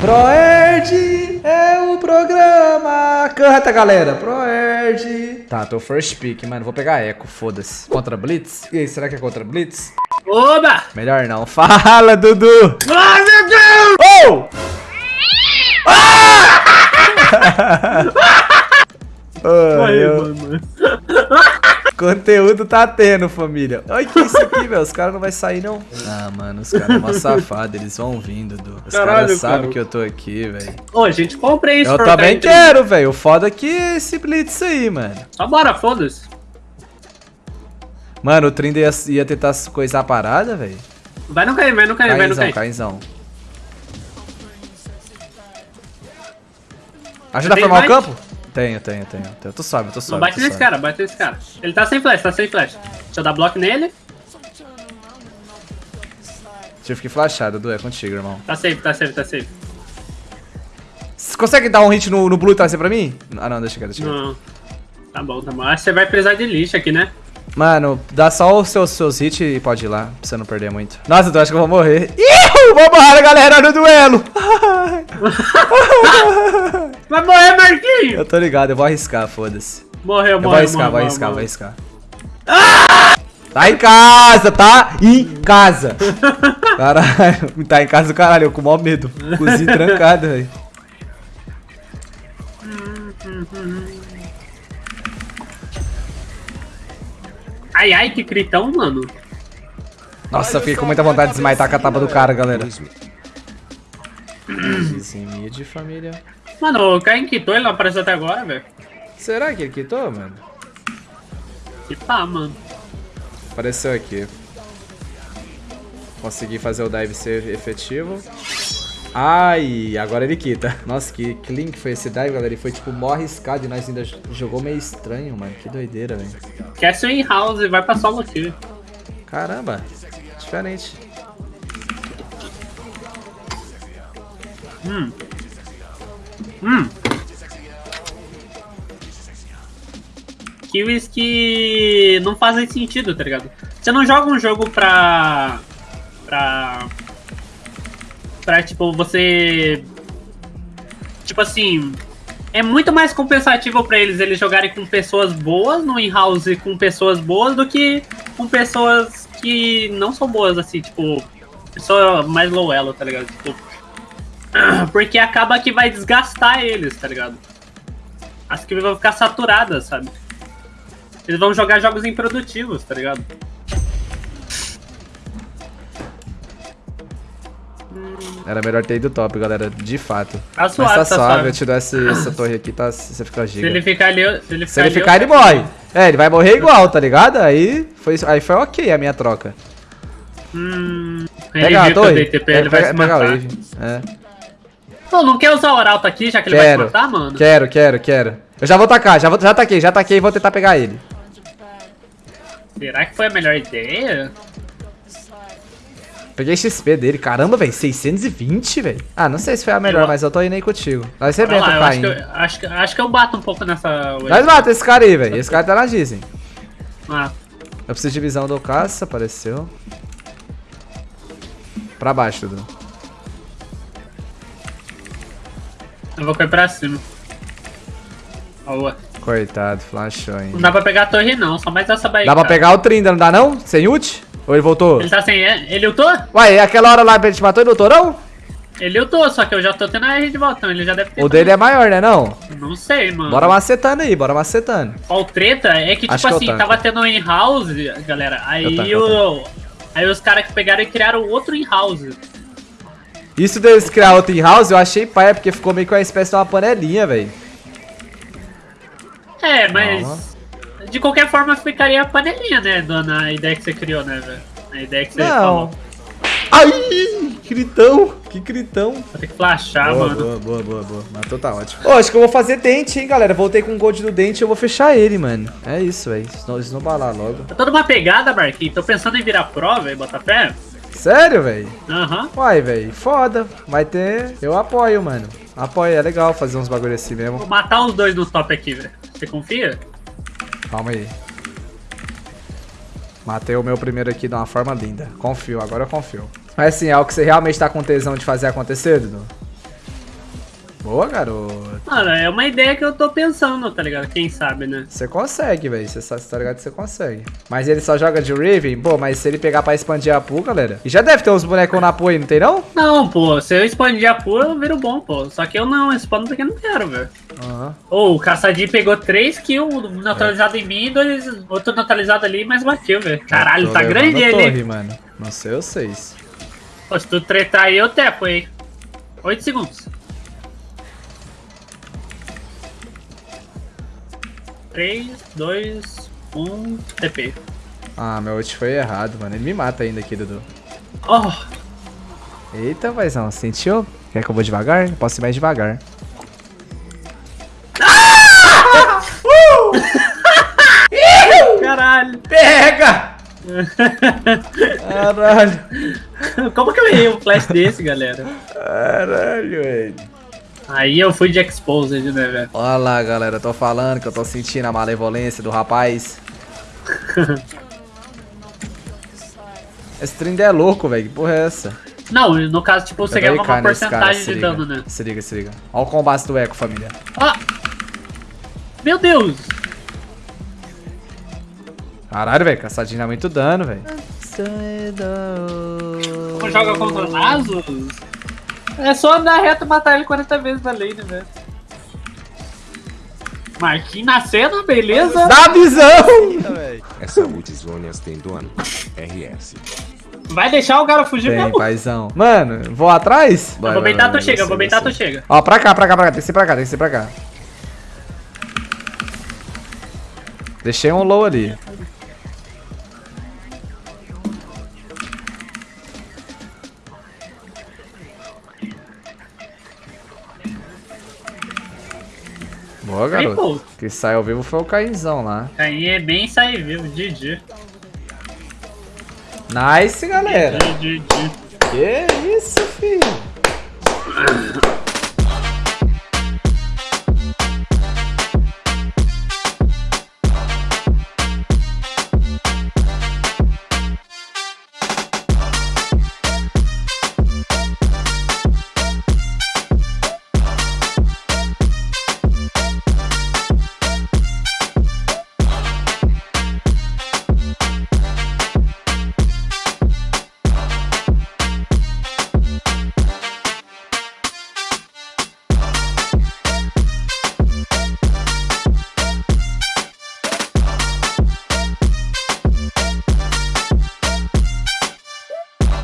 Proerd é o programa. Canta, galera. Proerd. Tá, tô first pick, mano. Vou pegar Echo, foda-se. Contra Blitz? E aí, será que é contra Blitz? Oba! Melhor não. Fala, Dudu. Ai, meu Deus! Oh! Ah! oh, Aí, eu... mano. Conteúdo tá tendo, família. Olha que isso aqui, velho. Os caras não vão sair, não. Ah, mano, os caras são safados. Eles vão vindo, Dudu. Os caras sabem cara. que eu tô aqui, velho. Ô, gente, compra isso. Eu também quero, velho. O foda é que esse Blitz aí, mano. Só bora, foda-se. Mano, o Trinder ia, ia tentar coisar a parada, velho. Vai não cair, vai não cair, vai não Cainzão, cair. cainzão. Ajuda a formar o campo? Tenho, tenho, tenho. tenho. Tu sobe, tu sobe. Não bate nesse sobe. cara, bate nesse cara. Ele tá sem flash, tá sem flash. Deixa eu dar bloco nele. Tive que flashar, Dudu. É contigo, irmão. Tá safe, tá safe, tá safe. Você consegue dar um hit no, no blue e trazer pra mim? Ah, não, deixa quieto, deixa quieto. Não. Tá bom, tá bom. Acho que você vai precisar de lixo aqui, né? Mano, dá só os seus, seus hits e pode ir lá, pra você não perder muito. Nossa, eu acho que eu vou morrer. Ih, vambora, galera, no duelo. Vai morrer, Marquinhos! eu tô ligado, eu vou arriscar, foda-se. Morreu, Eu vou morreu, arriscar, vou morreu, arriscar, vou morreu. arriscar. Tá em casa, tá? Em casa. Caralho, tá em casa do caralho, eu com o maior medo. Cozinha trancada, velho. Ai, ai, que critão, mano. Nossa, eu fiquei com muita vontade de esmaitar com a tapa do cara, galera. Vizinho de família. Mano, o Caim quitou, ele não apareceu até agora, velho. Será que ele quitou, mano? Que pá, mano. Apareceu aqui. Consegui fazer o dive ser efetivo. Ai, agora ele quita. Nossa, que clean que foi esse dive, galera. Ele foi tipo mó arriscado e nós ainda jogou meio estranho, mano. Que doideira, velho. Quer seu in-house e vai pra solo kill. Caramba, diferente. Hum. Hum. Kills que não fazem sentido, tá ligado? Você não joga um jogo pra. pra. pra tipo, você. Tipo assim. É muito mais compensativo pra eles eles jogarem com pessoas boas no in-house com pessoas boas do que com pessoas que não são boas, assim, tipo. Pessoa mais low elo, tá ligado? Tipo, porque acaba que vai desgastar eles, tá ligado? As que vão ficar saturadas, sabe? Eles vão jogar jogos improdutivos, tá ligado? Era melhor ter ido top, galera. De fato. Tá Mas suave, tá tá suave, suave. eu te dou essa, essa torre aqui, tá? Você fica Se giga. ele ficar ali, se ele ficar, Se ele ali, ficar, eu ele morre. É, ele vai morrer igual, tá ligado? Aí foi, aí foi ok a minha troca. Hum, ele Pega a torre. TP, É, ele vai pega, se pega a matar. wave. É. Pô, não quer usar o Arauto aqui, já que ele vai Quero. se matar, mano? Quero, quero, quero. Eu já vou tacar, já, vou, já taquei, já taquei e vou tentar pegar ele. Será que foi a melhor ideia? Peguei XP dele, caramba, velho, 620, velho. Ah, não sei se foi a melhor, Eu- mas eu tô indo aí contigo. Nós arrebenta o acho que, Caim. eu, acho, que, acho que eu bato um pouco nessa. Nós mata esse cara aí, velho. Esse cara tá na Disney. Ah, Eu preciso de visão do caça, apareceu. Pra baixo, Dudu. Eu vou cair pra cima. Boa. Coitado, flashou Não ainda. dá pra pegar a torre não, só mais essa baí. Dá pra pegar o Trinda, não dá não? Sem ult? Ou ele voltou? Ele tá sem. Ele ultou? Uai, é aquela hora lá ele te matou e não ultou, não? Ele ultou, só que eu já tô tendo a R de volta, então ele já deve ter. O dele é maior, né não? Não sei, mano. Bora macetando aí, bora macetando. Qual treta é que, Acho tipo que eu assim, tanco. tava tendo um in-house, galera. Aí tanco, o. Aí os caras que pegaram e criaram outro in-house. Isso deles criar outro in house, eu achei paia, porque ficou meio que uma espécie de uma panelinha, velho. É, mas. De qualquer forma ficaria a panelinha, né, dona? A ideia que você criou, né, velho? A ideia que você Não. falou. Ai, gritão, que gritão. Vou ter que flashar, boa, mano. boa, boa, boa, boa. Matou, tá ótimo. Ô, acho que eu vou fazer dente, hein, galera. Voltei com o gold do dente e eu vou fechar ele, mano. É isso, velho. Senão eles não balar logo. Tá toda uma pegada, Marquinhos. Tô pensando em virar pro, velho, botar pé. Sério, velho? Aham. Uai, velho, foda. Vai ter. Eu apoio, mano. Apoio, é legal fazer uns bagulho assim mesmo. Vou matar os dois no top aqui, velho. Você confia? Calma aí. Matei o meu primeiro aqui de uma forma linda. Confio, agora eu confio. Mas assim, é o que você realmente tá com tesão de fazer acontecer, Dudu? Boa, garoto. Mano, é uma ideia que eu tô pensando, tá ligado? Quem sabe, né? Você consegue, velho. Você tá ligado que você consegue. Mas ele só joga de Riven? Pô, mas se ele pegar pra expandir a pool, galera. E já deve ter uns bonecos na pool aí, não tem não? Não, pô, se eu expandir a pool, eu viro bom, pô. Só que eu não, eu expando porque eu não quero, velho. Aham. Ô, o Caçadinho pegou 3 kills, um neutralizado em mim e dois, outro neutralizado ali, uma kill, velho. Caralho, tá grande ele. torre, mano. Não sei vocês. Pô, se tu tretar aí, eu tepo, hein. 8 segundos. 3, 2, 1, TP. Ah, meu ult foi errado, mano. Ele me mata ainda aqui, Dudu. Oh, Eita, paizão. Sentiu? Quer que eu vou devagar? Posso ir mais devagar. caralho. Pega! Caralho. Como que eu errei um flash desse, galera? Caralho, velho. Aí eu fui de exposed, né, velho? Olha lá, galera. Eu tô falando que eu tô sentindo a malevolência do rapaz. Esse trem é louco, velho. Que porra é essa? Não, no caso, tipo, você ganha uma porcentagem de liga. dano, né? Se liga, se liga. Olha o combate do Eco, família. Ah! Meu Deus! Caralho, velho. Caçadinho dá muito dano, velho. Como joga contra Nasus? É só andar reto e matar ele 40 vezes na lane, velho. Marquinhos na cena, beleza? Dá visão! Essa Multisônias tem dono. RS. Vai deixar o cara fugir Vem, mesmo? paizão. Mano, vou atrás? Eu Vai, vou beitar, vai, tu chega, eu vou beitar, você. tu chega. Ó, pra cá, pra cá, pra cá. Tem que ser pra cá, tem que ser pra cá. Deixei um low ali. Boa, garoto. Que sai ao vivo foi o Cainzão lá. Aí é bem sair vivo, GG. Nice, galera. GG. Que isso, filho.